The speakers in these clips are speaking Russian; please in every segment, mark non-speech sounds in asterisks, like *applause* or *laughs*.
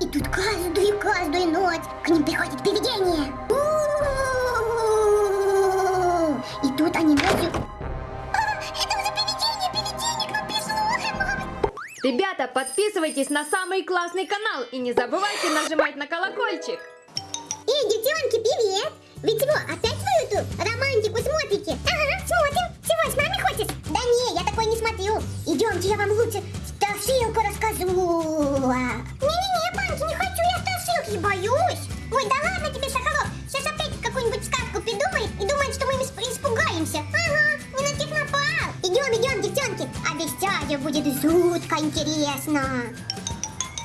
И тут каждую, каждую ночь к ним приходит привидение. И тут они ночью... А, пришло. Ребята, подписывайтесь на самый классный канал и не забывайте нажимать на колокольчик. Эй, девчонки, привет! Вы чего, опять свою эту романтику смотрите? Ага, смотрим. Чего, с нами хочешь? Да не, я такой не смотрю. Идемте, я вам лучше страшилку расскажу. Страшилки, боюсь. Ой, да ладно тебе, Шоколов. Сейчас опять какую-нибудь сказку придумает и думает, что мы исп- испугаемся. Ага, не на тех напал. Идем, идем, девчонки. Обещаю, будет жутко интересно.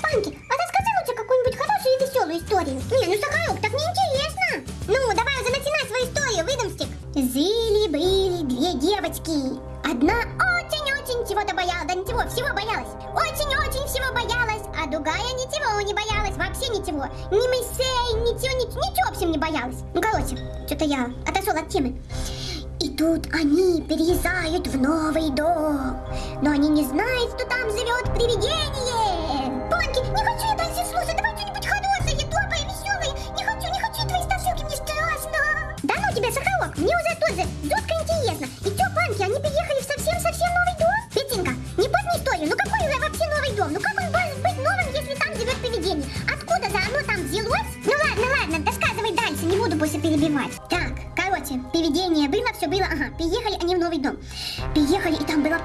Панки, а расскажи лучше какую-нибудь хорошую и веселую историю. Не, ну Сахарок, так неинтересно. Ну, давай уже начинай свою историю, выдумстик. Жили-были две девочки. Одна очень-очень чего-то боялась, да ничего, всего боялась. Очень-очень всего боялась, а другая ничего не боялась, вообще ничего. Ни мышей, ничего, ничего, ничего в общем не боялась. Ну, короче, что-то я отошел от темы. И тут они переезжают в новый дом. Но они не знают, что там живет привидение. Панки, не хочу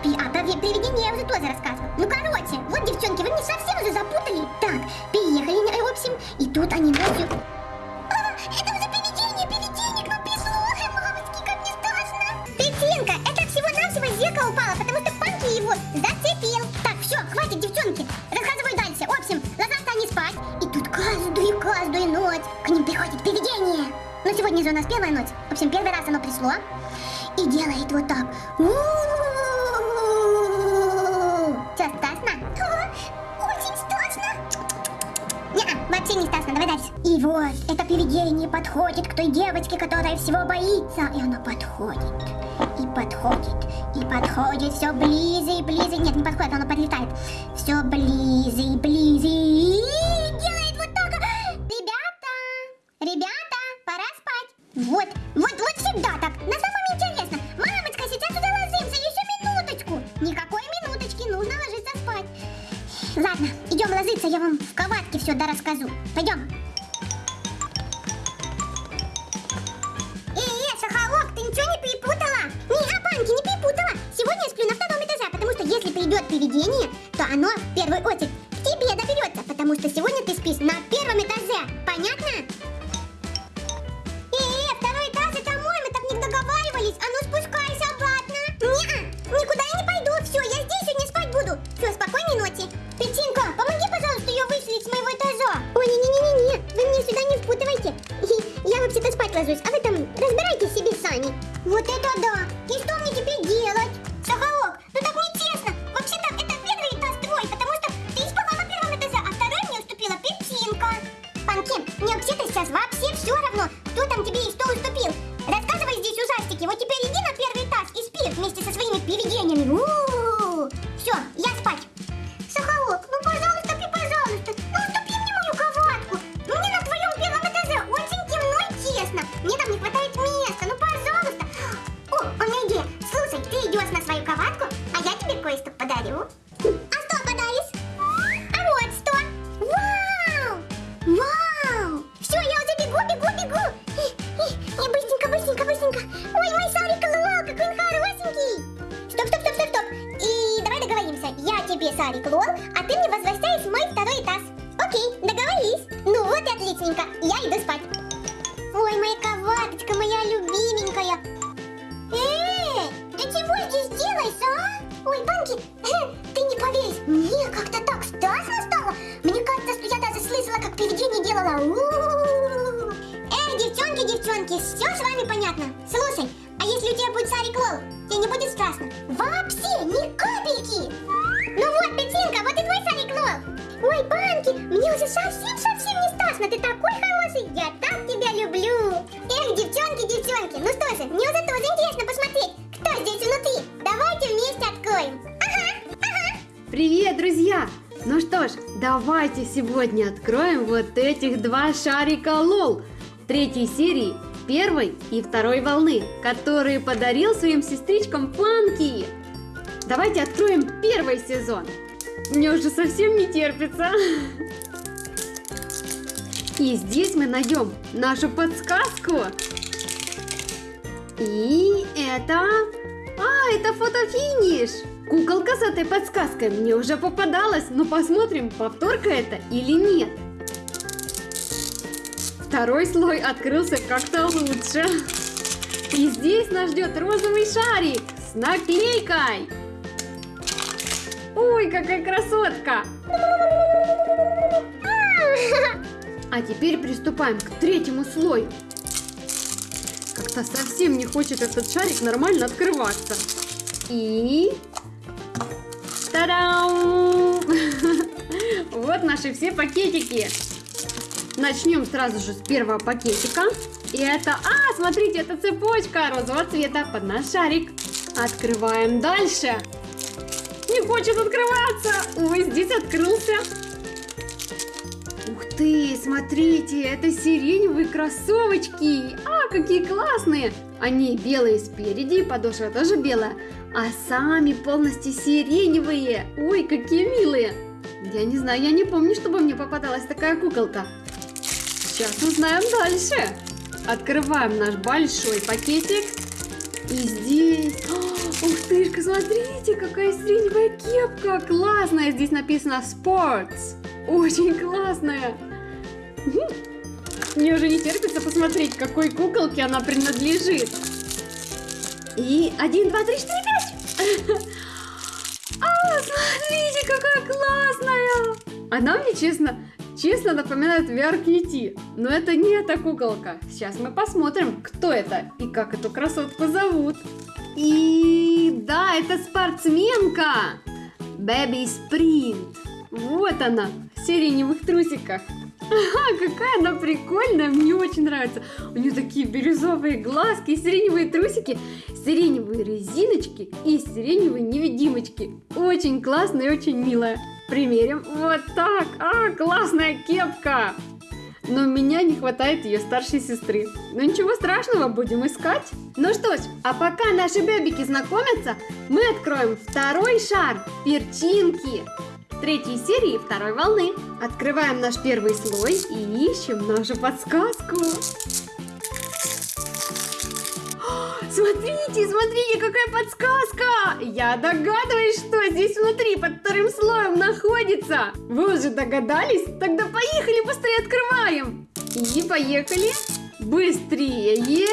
Пи... А, ви- привидение я уже тоже рассказывала. Ну, короче, вот, девчонки, вы мне совсем уже запутали. Так, переехали, в общем, и тут они ночью... А, это уже привидение, привидение, к нам пришло. Мамочки, как мне страшно. Петинка, это всего-навсего с зеркала упало, потому что Панки его зацепил. Так, все, хватит, девчонки, рассказывай дальше. В общем, ложатся они спать, и тут каждую, каждую ночь к ним приходит привидение. Ну, сегодня же у нас первая ночь. В общем, первый раз оно пришло и делает вот так. Что, страшно, давай. И вот, это привидение подходит к той девочке, которая всего боится. И она подходит, и подходит, и подходит все ближе и ближе. Нет, не подходит, оно подлетает. Все ближе и ближе. И делает вот так. Ребята, ребята, пора спать. Вот, вот, вот всегда так. На самом интересно. Мамочка, сейчас уже ложимся, еще минуточку. Никакой минуточки, нужно ложиться спать. Ладно, идем ложиться, я вам в кроватке все дорасскажу. Пойдем. Привидение, то оно в первую очередь к тебе доберется, потому что сегодня ты спишь на первом этаже. Понятно? Э, второй этаж, это мой, мы так не договаривались. А ну спускайся обратно. Не, никуда я не пойду. Все, я здесь сегодня спать буду. Все, спокойной ночи. Петинка, помоги, пожалуйста, ее выселить с моего этажа. Ой, не-не-не-не, вы мне сюда не впутывайте. *laughs* Я вообще-то спать ложусь, а вы там разбирайтесь себе сами. Вот это да. И что мне теперь делать? Сарик Лол, а ты мне возвращаешь мой второй этаж. Окей, договорились. Ну вот и отличненько. Я иду спать. Ой, моя кроваточка, моя любименькая. Эй, ты чего здесь делаешь, а? Ой, Банки, ты не поверишь, мне как-то так страшно стало. Мне кажется, что я даже слышала, как привидение делала. Эй, девчонки, девчонки, все с вами понятно. Слушай, а если у тебя будет Сарик Лол, тебе не будет страшно? Вообще, ни капельки. Ну вот, Петинка, вот и твой Сарик Лол. Ой, Банки, мне уже совсем-совсем не страшно. Ты такой хороший, я так тебя люблю. Эх, девчонки, девчонки, ну что же, мне уже тоже интересно посмотреть, кто здесь внутри. Давайте вместе откроем. Ага, ага. Привет, друзья! Ну что ж, давайте сегодня откроем вот этих два шарика лол третьей серии, первой и второй волны, которые подарил своим сестричкам Панки. Давайте откроем первый сезон. Мне уже совсем не терпится. И здесь мы найдем нашу подсказку. И это... А, это фотофиниш! Куколка с этой подсказкой мне уже попадалась, но посмотрим, повторка это или нет. Второй слой открылся как-то лучше. И здесь нас ждет розовый шарик с наклейкой. Ой, какая красотка! А теперь приступаем к третьему слою. Как-то совсем не хочет этот шарик нормально открываться. И... Та-дам! *laughs* Вот наши все пакетики. Начнем сразу же с первого пакетика. И это... А, смотрите, это цепочка розового цвета под наш шарик. Открываем дальше. Не хочет открываться. Ой, здесь открылся. Ух ты, смотрите, это сиреневые кроссовочки. А, какие классные. Они белые спереди, подошва тоже белая. А сами полностью сиреневые. Ой, какие милые. Я не знаю, я не помню, чтобы мне попадалась такая куколка. Сейчас узнаем дальше. Открываем наш большой пакетик. И здесь... ты, смотрите, какая сиреневая кепка. Классная. Здесь написано Sports. Очень классная. Мне уже не терпится посмотреть, какой куколке она принадлежит. И один, два, три, четыре, пять. *laughs* А, смотрите, какая классная. Она мне, честно, честно напоминает VR Но это не эта куколка. Сейчас мы посмотрим, кто это и как эту красотку зовут. И да, это спортсменка. Baby Sprint. Вот она, в сиреневых трусиках. Ага, какая она прикольная, мне очень нравится. У нее такие бирюзовые глазки, сиреневые трусики, сиреневые резиночки и сиреневые невидимочки. Очень классная и очень милая. Примерим. Вот так. А, классная кепка. Но у меня не хватает ее старшей сестры. Но ничего страшного, будем искать. Ну что ж, а пока наши бебики знакомятся, мы откроем второй шар перчинки третьей серии второй волны. Открываем наш первый слой и ищем нашу подсказку. Смотрите, смотрите, какая подсказка! Я догадываюсь, что здесь внутри под вторым слоем находится. Вы уже догадались? Тогда поехали, быстрее открываем. И поехали. Быстрее.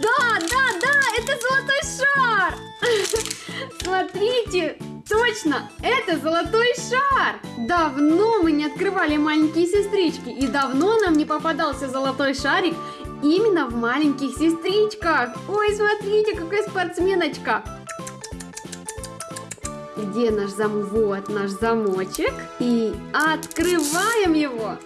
Да, да, да, это золотой шар. *laughs* Смотрите, Точно, это золотой шар! Давно мы не открывали маленькие сестрички, и давно нам не попадался золотой шарик именно в маленьких сестричках. Ой, смотрите, какая спортсменочка! Где наш зам? Вот наш замочек. И открываем его.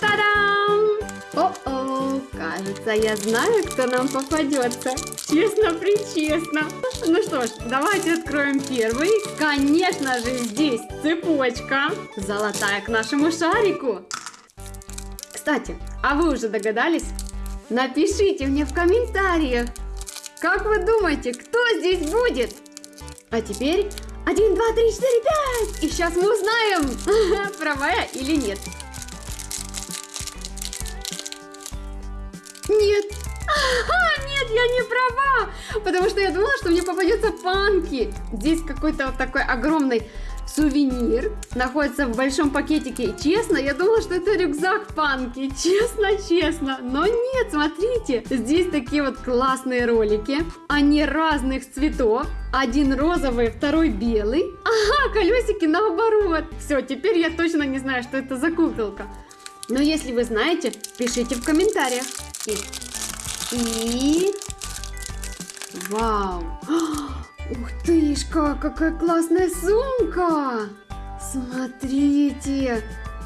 Та-дам! О-о, кажется, я знаю, кто нам попадется. Честно-причестно. Ну что ж, давайте откроем первый. Конечно же, здесь цепочка. Золотая к нашему шарику. Кстати, а вы уже догадались? Напишите мне в комментариях. Как вы думаете, кто здесь будет? А теперь 1, 2, 3, 4, 5. И сейчас мы узнаем, *laughs* права я или нет. Нет. А, нет, я не права. Потому что я думала, что мне попадется панки. Здесь какой-то вот такой огромный сувенир находится в большом пакетике. Честно, я думала, что это рюкзак панки. Честно, честно. Но нет, смотрите. Здесь такие вот классные ролики. Они разных цветов. Один розовый, второй белый. Ага, колесики наоборот. Все, теперь я точно не знаю, что это за куколка. Но если вы знаете, пишите в комментариях. И... И... Вау! Ух тышка, какая классная сумка! Смотрите!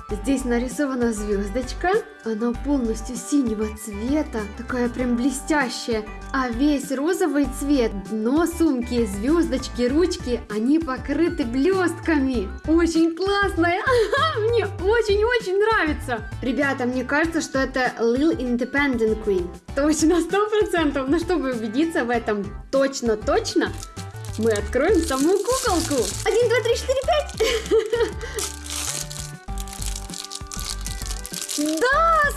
Здесь нарисована звездочка. Она полностью синего цвета, такая прям блестящая. А весь розовый цвет, дно сумки, звездочки, ручки, они покрыты блестками. Очень классная. *laughs* Мне очень-очень нравится. Ребята, мне кажется, что это Lil Independent Queen. Точно, сто процентов. Но чтобы убедиться в этом точно-точно, мы откроем саму куколку. Один, два, три, четыре, пять. *laughs* Да, *laughs*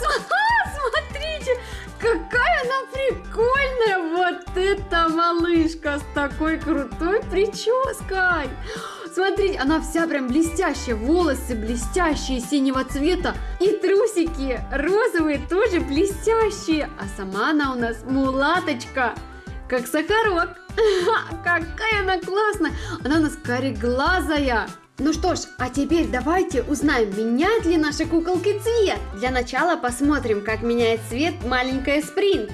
смотрите, какая она прикольная. Вот эта малышка с такой крутой прической. Смотрите, она вся прям блестящая, волосы блестящие синего цвета и трусики розовые тоже блестящие, а сама она у нас мулаточка, как сахарок. *laughs* Какая она классная, она у нас кореглазая. Ну что ж, а теперь давайте узнаем, меняет ли наши куколки цвет. Для начала посмотрим, как меняет цвет маленькая Спринг.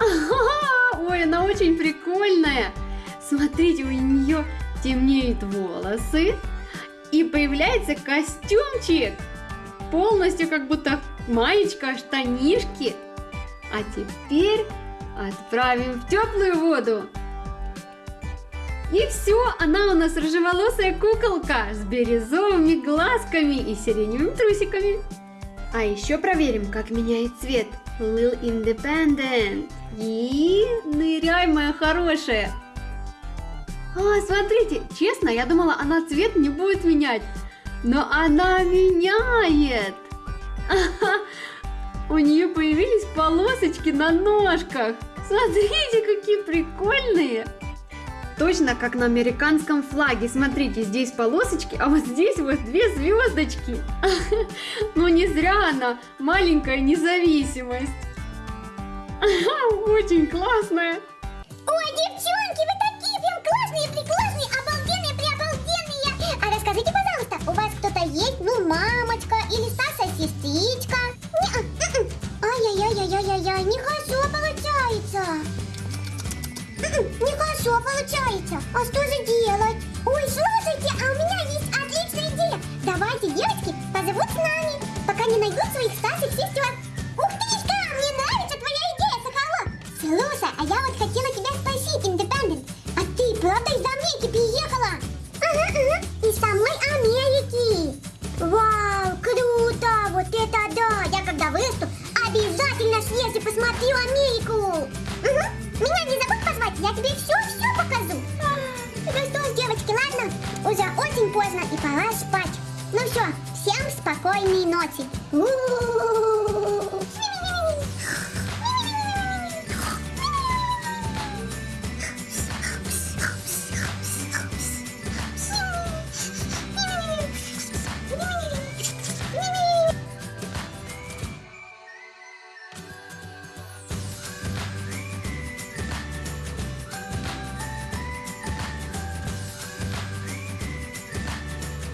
Ой, она очень прикольная. Смотрите, у нее темнеют волосы и появляется костюмчик. Полностью как будто маечка, штанишки. А теперь отправим в теплую воду. И все, она у нас рыжеволосая куколка с бирюзовыми глазками и сиреневыми трусиками. А еще проверим, как меняет цвет Lil Independent. И ныряй, моя хорошая. А, смотрите, честно, я думала, она цвет не будет менять. Но она меняет. *laughs* У нее появились полосочки на ножках. Смотрите, какие прикольные точно как на американском флаге. Смотрите, здесь полосочки, а вот здесь вот две звездочки. *laughs* Ну не зря она маленькая независимость. *laughs* Очень классная. Ой, девчонки, вы такие прям классные, преклассные, обалденные, преобалденные. А расскажите, пожалуйста, у вас кто-то есть, ну, мамочка или Саша, Нехорошо получается. А что же делать? Ой, слушайте, а у меня есть отличная идея. Давайте, девочки, позовут с нами, пока не найдут своих старших сестер.